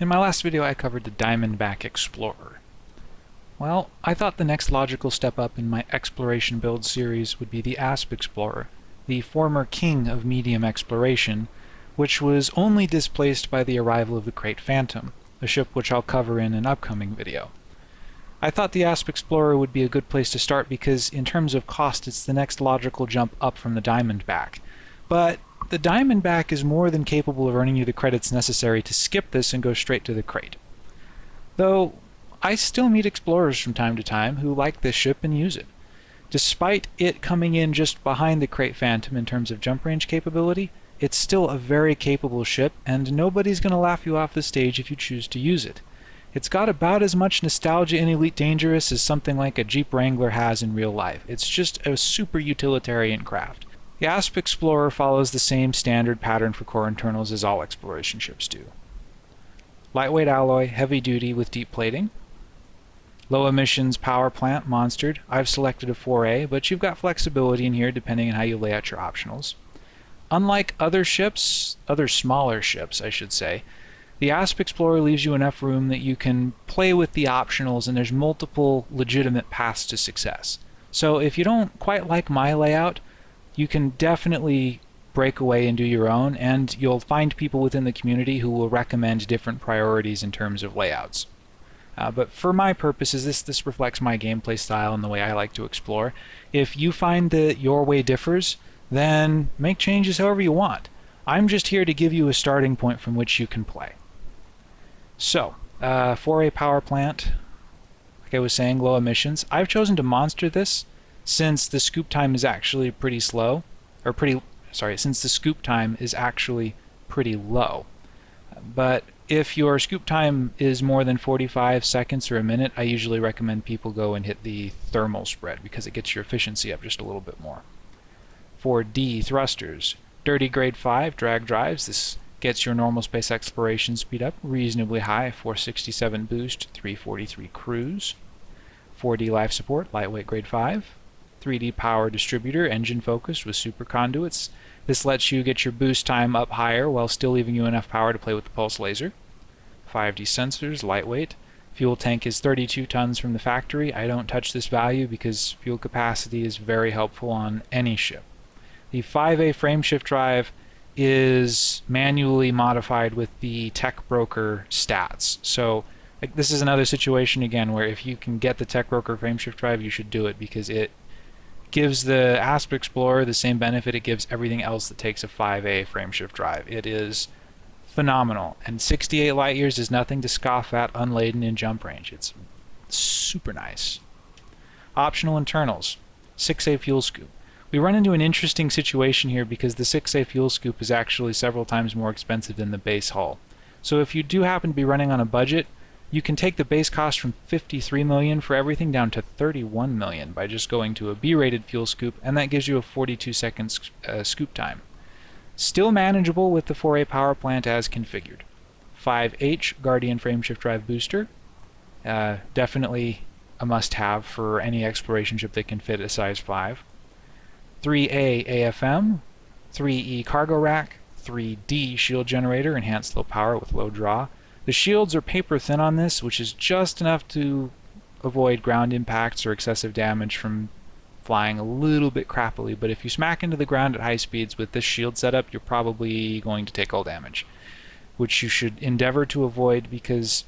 In my last video I covered the Diamondback Explorer. Well, I thought the next logical step up in my exploration build series would be the Asp Explorer, the former king of medium exploration, which was only displaced by the arrival of the Krait Phantom, a ship which I'll cover in an upcoming video. I thought the Asp Explorer would be a good place to start because in terms of cost it's the next logical jump up from the Diamondback. But the Diamondback is more than capable of earning you the credits necessary to skip this and go straight to the Krait. Though, I still meet explorers from time to time who like this ship and use it. Despite it coming in just behind the Krait Phantom in terms of jump range capability, it's still a very capable ship, and nobody's going to laugh you off the stage if you choose to use it. It's got about as much nostalgia in Elite Dangerous as something like a Jeep Wrangler has in real life. It's just a super utilitarian craft. The Asp Explorer follows the same standard pattern for core internals as all exploration ships do. Lightweight alloy, heavy duty with deep plating. Low emissions power plant, monstered. I've selected a 4A, but you've got flexibility in here depending on how you lay out your optionals. Unlike other ships, other smaller ships I should say, the Asp Explorer leaves you enough room that you can play with the optionals and there's multiple legitimate paths to success. So if you don't quite like my layout, you can definitely break away and do your own, and you'll find people within the community who will recommend different priorities in terms of layouts. Uh, but for my purposes, this, this reflects my gameplay style and the way I like to explore. If you find that your way differs, then make changes however you want. I'm just here to give you a starting point from which you can play. So, uh, for a power plant, like I was saying, low emissions. I've chosen to monster this since the scoop time is actually pretty slow, or pretty, sorry, since the scoop time is actually pretty low. But if your scoop time is more than 45 seconds or a minute, I usually recommend people go and hit the thermal spread because it gets your efficiency up just a little bit more. For D thrusters, dirty grade 5 drag drives, this gets your normal space exploration speed up reasonably high, 467 boost, 343 cruise. 4D life support, lightweight grade 5. 3D power distributor, engine focused with super conduits. This lets you get your boost time up higher while still leaving you enough power to play with the pulse laser. 5D sensors, lightweight. Fuel tank is 32 tons from the factory. I don't touch this value because fuel capacity is very helpful on any ship. The 5A frameshift drive is manually modified with the tech broker stats. So like, this is another situation again where if you can get the tech broker frameshift drive, you should do it because it gives the Asp Explorer the same benefit it gives everything else that takes a 5A frameshift drive. It is phenomenal, and 68 light years is nothing to scoff at unladen in jump range. It's super nice. Optional internals, 6A fuel scoop. We run into an interesting situation here because the 6A fuel scoop is actually several times more expensive than the base hull. So if you do happen to be running on a budget, you can take the base cost from 53 million for everything down to 31 million by just going to a B-rated fuel scoop, and that gives you a 42 second uh, scoop time. Still manageable with the 4A power plant as configured. 5H Guardian frameshift drive booster, uh, definitely a must-have for any exploration ship that can fit a size 5. 3A AFM, 3E cargo rack, 3D shield generator, enhanced low power with low draw, the shields are paper thin on this, which is just enough to avoid ground impacts or excessive damage from flying a little bit crappily, but if you smack into the ground at high speeds with this shield setup, you're probably going to take all damage, which you should endeavor to avoid because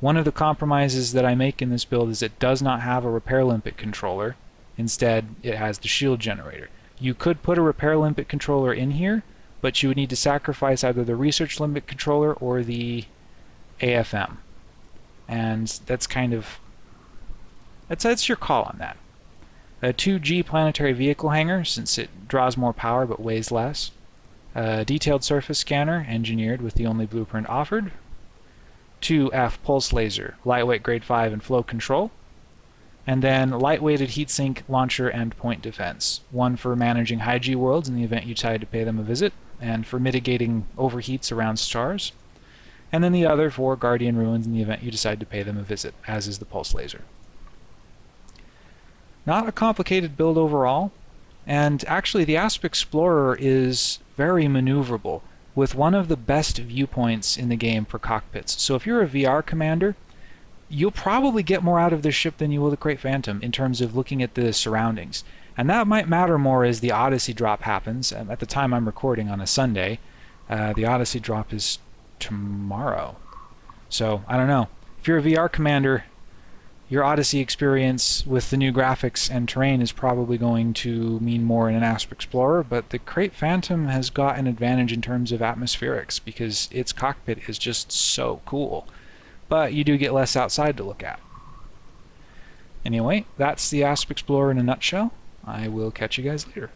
one of the compromises that I make in this build is it does not have a repair limpet controller. Instead, it has the shield generator. You could put a repair limpet controller in here, but you would need to sacrifice either the research limpet controller or the AFM. And that's kind of, that's, that's your call on that. A 2G planetary vehicle hangar, since it draws more power but weighs less. A detailed surface scanner, engineered with the only blueprint offered. 2F pulse laser, lightweight grade 5 and flow control. And then lightweighted heatsink launcher and point defense. One for managing high G worlds in the event you decide to pay them a visit, and for mitigating overheats around stars and then the other for Guardian Ruins in the event you decide to pay them a visit, as is the Pulse Laser. Not a complicated build overall, and actually the Asp Explorer is very maneuverable. with one of the best viewpoints in the game for cockpits. So if you're a VR commander, you'll probably get more out of this ship than you will the Krait Phantom in terms of looking at the surroundings. And that might matter more as the Odyssey drop happens. At the time I'm recording on a Sunday, uh, the Odyssey drop is tomorrow. So, I don't know. If you're a VR commander, your Odyssey experience with the new graphics and terrain is probably going to mean more in an Asp Explorer, but the Krait Phantom has got an advantage in terms of atmospherics because its cockpit is just so cool. But you do get less outside to look at. Anyway, that's the Asp Explorer in a nutshell. I will catch you guys later.